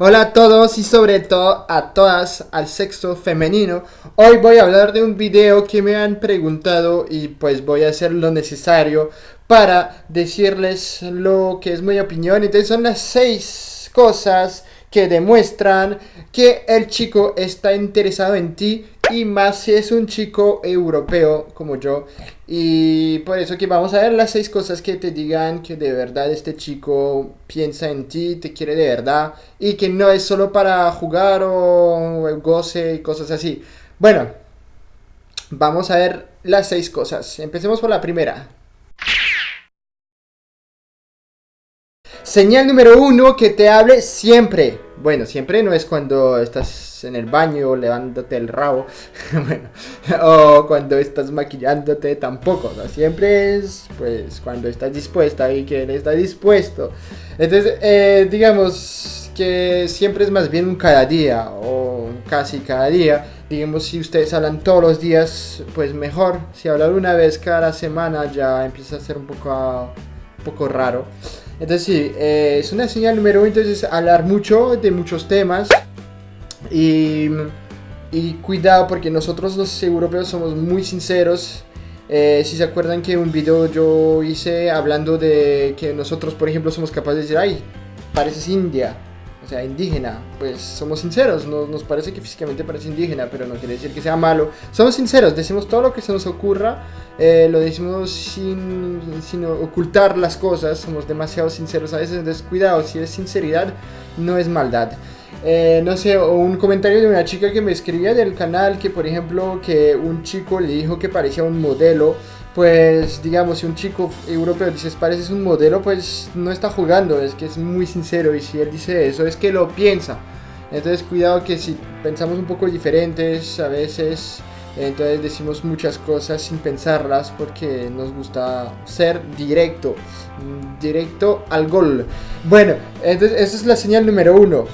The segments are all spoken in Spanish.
Hola a todos y sobre todo a todas al sexo femenino. Hoy voy a hablar de un video que me han preguntado y pues voy a hacer lo necesario para decirles lo que es mi opinión. Entonces son las seis cosas que demuestran que el chico está interesado en ti y más si es un chico europeo como yo. Y por eso que vamos a ver las seis cosas que te digan que de verdad este chico piensa en ti, te quiere de verdad y que no es solo para jugar o goce y cosas así. Bueno, vamos a ver las seis cosas. Empecemos por la primera. Señal número uno, que te hable siempre. Bueno, siempre no es cuando estás en el baño levándote el rabo, bueno, o cuando estás maquillándote tampoco, ¿no? Siempre es, pues, cuando estás dispuesta y él está dispuesto. Entonces, eh, digamos que siempre es más bien un cada día, o casi cada día. Digamos, si ustedes hablan todos los días, pues mejor. Si hablan una vez cada semana ya empieza a ser un poco, un poco raro. Entonces sí, eh, es una señal número uno, entonces hablar mucho de muchos temas y, y cuidado porque nosotros los europeos somos muy sinceros. Eh, si se acuerdan que un video yo hice hablando de que nosotros por ejemplo somos capaces de decir, ay, pareces india sea, indígena, pues somos sinceros, nos, parece que físicamente parece indígena, pero no quiere decir que sea malo. Somos sinceros, decimos todo lo que se nos ocurra, eh, lo decimos sin, sin, ocultar las cosas, somos demasiado sinceros a veces, entonces cuidado, si es sinceridad, no es maldad. Eh, no sé, un comentario de una chica que me escribía del canal que por ejemplo que un chico le dijo que parecía un modelo pues digamos, si un chico europeo dice pareces un modelo, pues no está jugando, es que es muy sincero y si él dice eso es que lo piensa. Entonces cuidado que si pensamos un poco diferentes a veces, entonces decimos muchas cosas sin pensarlas porque nos gusta ser directo, directo al gol. Bueno, entonces esa es la señal número uno.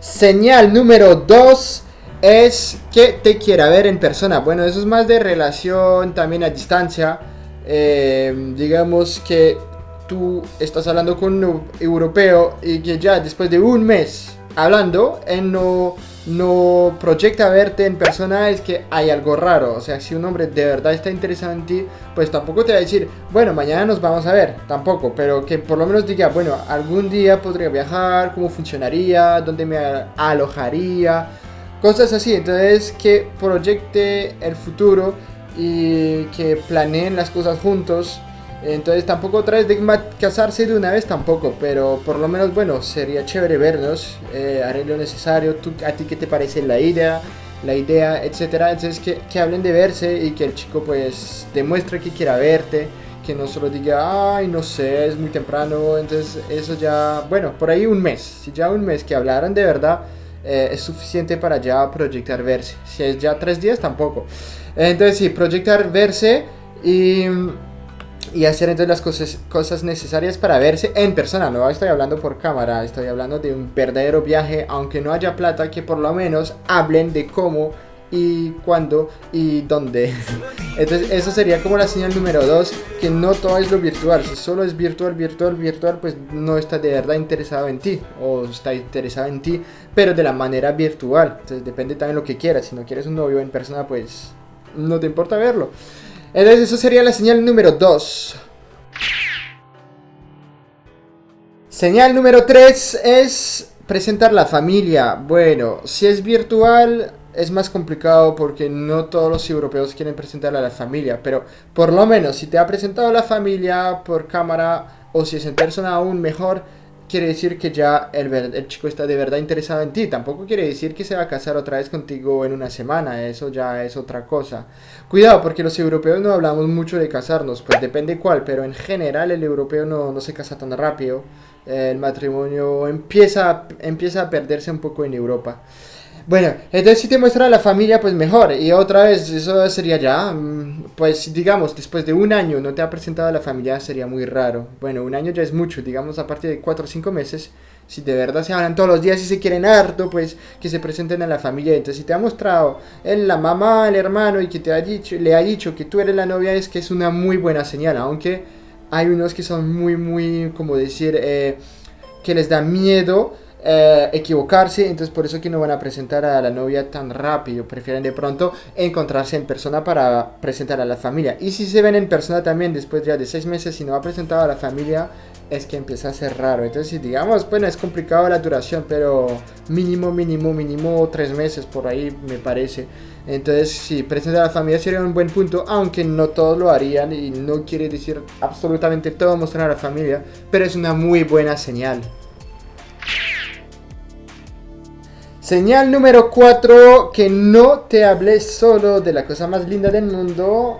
Señal número dos es que te quiera ver en persona. Bueno, eso es más de relación también a distancia. Eh, digamos que tú estás hablando con un europeo y que ya después de un mes hablando, él no, no proyecta verte en persona, es que hay algo raro. O sea, si un hombre de verdad está interesado en ti, pues tampoco te va a decir, bueno, mañana nos vamos a ver, tampoco, pero que por lo menos diga, bueno, algún día podría viajar, cómo funcionaría, dónde me alojaría Cosas así, entonces que proyecte el futuro y que planeen las cosas juntos. Entonces tampoco otra vez de casarse de una vez tampoco, pero por lo menos bueno, sería chévere vernos, eh, haré lo necesario, ¿Tú, a ti qué te parece la idea, la idea, etcétera. Entonces que, que hablen de verse y que el chico pues demuestre que quiera verte, que no solo diga, ay, no sé, es muy temprano, entonces eso ya, bueno, por ahí un mes, si ya un mes que hablaran de verdad, eh, es suficiente para ya proyectar verse. Si es ya tres días, tampoco. Entonces, sí, proyectar verse y, y hacer entonces las cosas, cosas necesarias para verse en persona. No estoy hablando por cámara, estoy hablando de un verdadero viaje, aunque no haya plata, que por lo menos hablen de cómo y cuándo y dónde. Entonces, eso sería como la señal número 2, que no todo es lo virtual. Si solo es virtual, virtual, virtual, pues no está de verdad interesado en ti, o está interesado en ti, pero de la manera virtual. Entonces, depende también lo que quieras. Si no quieres un novio en persona, pues no te importa verlo. Entonces, eso sería la señal número 2. Señal número 3 es presentar la familia. Bueno, si es virtual, es más complicado porque no todos los europeos quieren presentar a la familia, pero por lo menos si te ha presentado la familia por cámara o si es en persona aún mejor, quiere decir que ya el, el, chico está de verdad interesado en ti. Tampoco quiere decir que se va a casar otra vez contigo en una semana, eso ya es otra cosa. Cuidado, porque los europeos no hablamos mucho de casarnos, pues depende cuál, pero en general el europeo no, no se casa tan rápido. El matrimonio empieza, empieza a perderse un poco en Europa. Bueno, entonces si te muestra la familia, pues mejor. Y otra vez, eso sería ya, mm, pues digamos, después de un año no te ha presentado la familia, sería muy raro. Bueno, un año ya es mucho, digamos, a partir de 4 o 5 meses, si de verdad se hablan todos los días y se quieren harto, pues que se presenten a la familia. Entonces, si te ha mostrado él, la mamá, el hermano y que te ha dicho, le ha dicho que tú eres la novia, es que es una muy buena señal, aunque hay unos que son muy, muy, como decir, eh, que les da miedo eh, equivocarse, entonces por eso que no van a presentar a la novia tan rápido, prefieren de pronto encontrarse en persona para presentar a la familia. Y si se ven en persona también después ya de seis meses, si no ha presentado a la familia, es que empieza a ser raro. Entonces, digamos, bueno, es complicado la duración, pero mínimo, mínimo, mínimo tres meses por ahí me parece. Entonces, si presenta a la familia sería un buen punto, aunque no todos lo harían y no quiere decir absolutamente todo mostrar a la familia, pero es una muy buena señal. Señal número 4, que no te hables solo de la cosa más linda del mundo,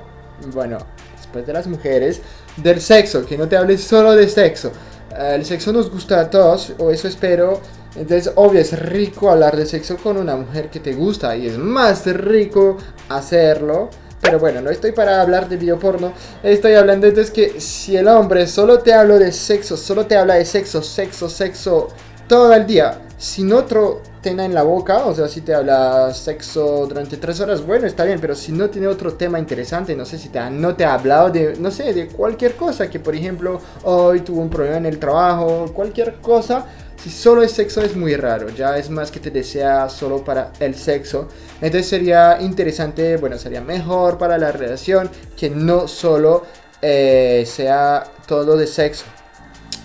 bueno, después de las mujeres, del sexo, que no te hables solo de sexo. Eh, el sexo nos gusta a todos, o eso espero. Entonces, obvio, es rico hablar de sexo con una mujer que te gusta y es más rico hacerlo. Pero bueno, no estoy para hablar de videoporno. Estoy hablando entonces que si el hombre solo te habla de sexo, solo te habla de sexo, sexo, sexo todo el día, sin otro tema en la boca, o sea, si te habla sexo durante tres horas, bueno, está bien, pero si no tiene otro tema interesante, no sé si te ha, no te ha hablado de, no sé, de cualquier cosa, que por ejemplo, hoy tuvo un problema en el trabajo, cualquier cosa, si solo es sexo es muy raro, ya es más que te desea solo para el sexo. Entonces sería interesante, bueno, sería mejor para la relación que no solo eh, sea todo de sexo.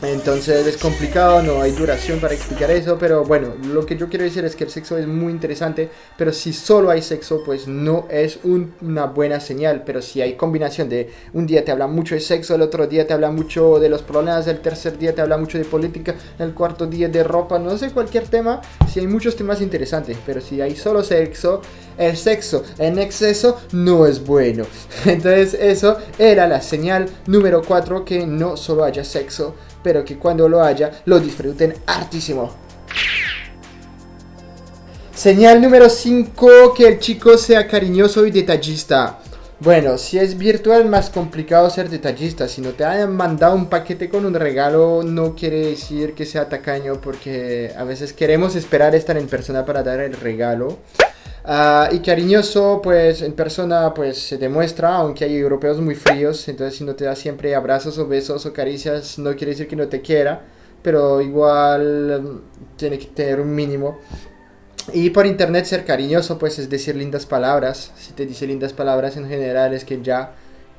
Entonces es complicado, no hay duración para explicar eso, pero bueno, lo que yo quiero decir es que el sexo es muy interesante, pero si solo hay sexo, pues no es una buena señal, pero si hay combinación de un día te habla mucho de sexo, el otro día te habla mucho de los problemas, el tercer día te habla mucho de política, el cuarto día de ropa, no sé, cualquier tema, si hay muchos temas interesantes, pero si hay solo sexo, el sexo en exceso no es bueno. Entonces eso era la señal número 4, que no solo haya sexo, pero que cuando lo haya lo disfruten hartísimo. Señal número 5, que el chico sea cariñoso y detallista. Bueno, si es virtual más complicado ser detallista. Si no te hayan mandado un paquete con un regalo, no quiere decir que sea tacaño porque a veces queremos esperar estar en persona para dar el regalo. Ah, y cariñoso, pues en persona pues se demuestra, aunque hay europeos muy fríos, entonces si no te da siempre abrazos o besos o caricias, no quiere decir que no te quiera, pero igual mm, tiene que tener un mínimo. Y por internet ser cariñoso pues es decir lindas palabras, si te dice lindas palabras en general es que ya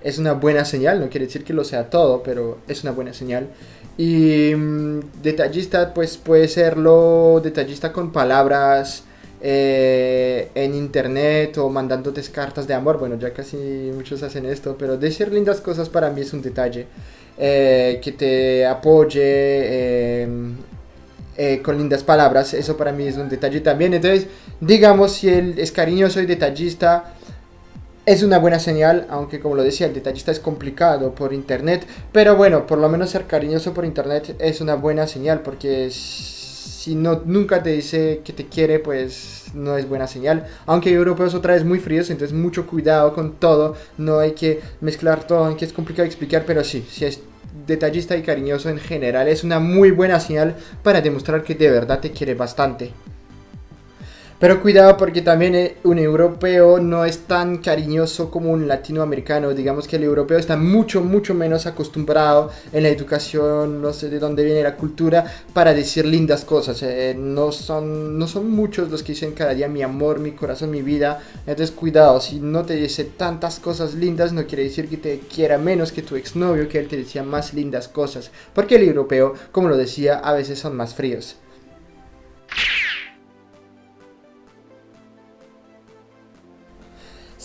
es una buena señal, no quiere decir que lo sea todo, pero es una buena señal. Y mm, detallista pues puede serlo detallista con palabras eh, en internet o mandándote cartas de amor. Bueno, ya casi muchos hacen esto, pero decir lindas cosas para mí es un detalle. Eh, que te apoye em, eh, con lindas palabras, eso para mí es un detalle también. Entonces, digamos, si él es cariñoso y detallista, es una buena señal, aunque como lo decía, el detallista es complicado por internet. Pero bueno, por lo menos ser cariñoso por internet es una buena señal, porque es si no, nunca te dice que te quiere, pues no es buena señal. Aunque europeos otra vez muy fríos, entonces mucho cuidado con todo. No hay que mezclar todo, aunque es complicado explicar, pero sí, si es detallista y cariñoso en general, es una muy buena señal para demostrar que de verdad te quiere bastante. Pero cuidado porque también eh, un europeo no es tan cariñoso como un latinoamericano. Digamos que el europeo está mucho, mucho menos acostumbrado en la educación, no sé de dónde viene la cultura, para decir lindas cosas. Eh, no, son, no son muchos los que dicen cada día mi amor, mi corazón, mi vida. Entonces cuidado, si no te dice tantas cosas lindas, no quiere decir que te quiera menos que tu exnovio, que él te decía más lindas cosas. Porque el europeo, como lo decía, a veces son más fríos.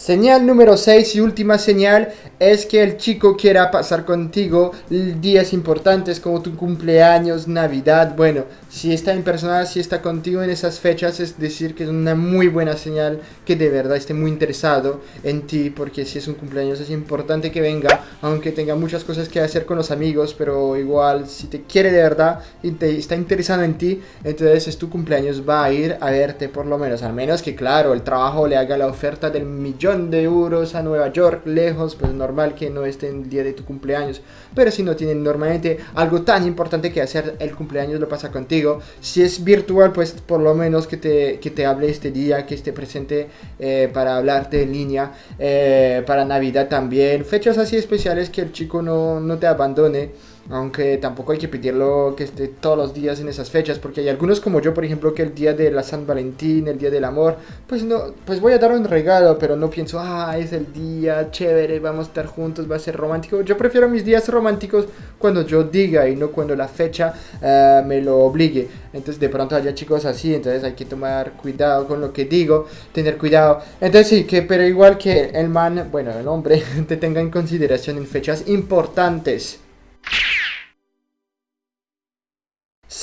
Señal número 6 y última señal es que el chico quiera pasar contigo días importantes como tu cumpleaños, Navidad. Bueno, si está en persona, si está contigo en esas fechas, es decir que es una muy buena señal que de verdad esté muy interesado en ti, porque si es un cumpleaños es importante que venga, aunque tenga muchas cosas que hacer con los amigos, pero igual si te quiere de verdad y te está interesado en ti, entonces es tu cumpleaños, va a ir a verte por lo menos, al menos que claro, el trabajo le haga la oferta del millón de euros a Nueva York, lejos, pues normal que no esté el día de tu cumpleaños. Pero si no tienen normalmente algo tan importante que hacer, el cumpleaños lo pasa contigo. Si es virtual, pues por lo menos que te, que te hable este día, que esté presente eh, para hablarte en línea, eh, para Navidad también. Fechas así especiales que el chico no, no te abandone. Aunque tampoco hay que pedirlo que esté todos los días en esas fechas, porque hay algunos como yo, por ejemplo, que el día de la San Valentín, el día del amor, pues no, pues voy a dar un regalo, pero no pienso, ah, es el día chévere, vamos a estar juntos, va a ser romántico. Yo prefiero mis días románticos cuando yo diga y no cuando la fecha eh, me lo obligue. Entonces de pronto haya chicos así, entonces hay que tomar cuidado con lo que digo, tener cuidado. Entonces sí, que pero igual que el man, bueno, el hombre, te tenga en consideración en fechas importantes.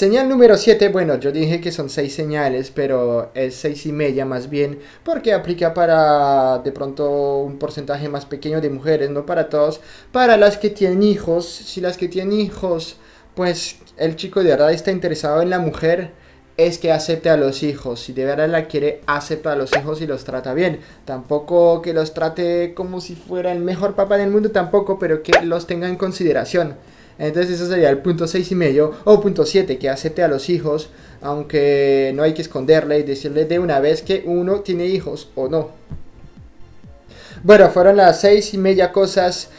Señal número 7, bueno, yo dije que son 6 señales, pero es 6 y media más bien, porque aplica para de pronto un porcentaje más pequeño de mujeres, no para todos. Para las que tienen hijos, si las que tienen hijos, pues el chico de verdad está interesado en la mujer, es que acepte a los hijos. Si de verdad la quiere, acepta a los hijos y los trata bien. Tampoco que los trate como si fuera el mejor papá del mundo, tampoco, pero que los tenga en consideración. Entonces eso sería el punto 6 y medio o punto 7 que acepte a los hijos, aunque no hay que esconderle y decirle de una vez que uno tiene hijos o no. Bueno, fueron las 6 y media cosas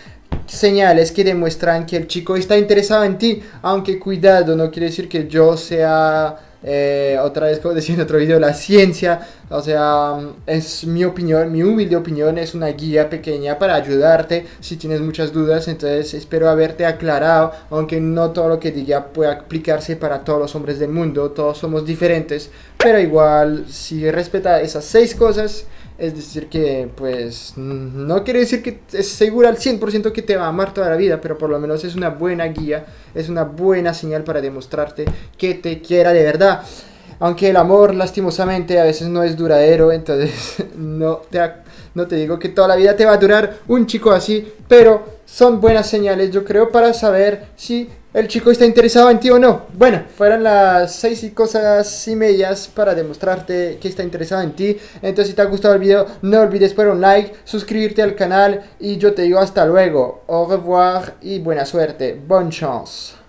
señales que demuestran que el chico está interesado en ti, aunque cuidado, no quiere decir que yo sea eh, otra vez, como decía en otro video, la ciencia, o sea, es mi opinión, mi humilde opinión, es una guía pequeña para ayudarte si tienes muchas dudas, entonces espero haberte aclarado, aunque no todo lo que diga pueda aplicarse para todos los hombres del mundo, todos somos diferentes, pero igual, si respeta esas seis cosas, es decir, que pues no quiere decir que es segura al 100% que te va a amar toda la vida, pero por lo menos es una buena guía, es una buena señal para demostrarte que te quiera de verdad. Aunque el amor lastimosamente a veces no es duradero, entonces no te, no te digo que toda la vida te va a durar un chico así, pero son buenas señales yo creo para saber si el chico está interesado en ti o no. Bueno, fueron las seis y cosas y medias para demostrarte que está interesado en ti. Entonces si te ha gustado el video, no olvides poner un like, suscribirte al canal y yo te digo hasta luego. Au revoir y buena suerte. Bonne chance.